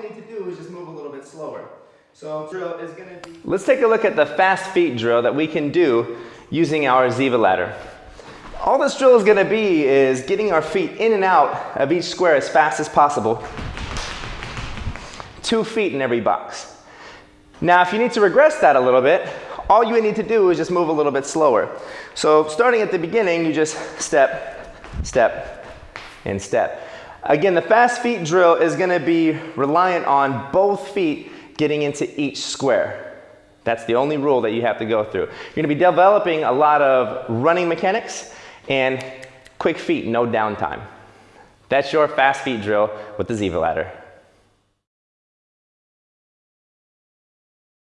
need to do is just move a little bit slower. So drill is going to be... Let's take a look at the fast feet drill that we can do using our Ziva ladder. All this drill is going to be is getting our feet in and out of each square as fast as possible. Two feet in every box. Now if you need to regress that a little bit, all you need to do is just move a little bit slower. So starting at the beginning, you just step, step, and step. Again, the fast feet drill is going to be reliant on both feet getting into each square. That's the only rule that you have to go through. You're going to be developing a lot of running mechanics and quick feet, no downtime. That's your fast feet drill with the Ziva ladder.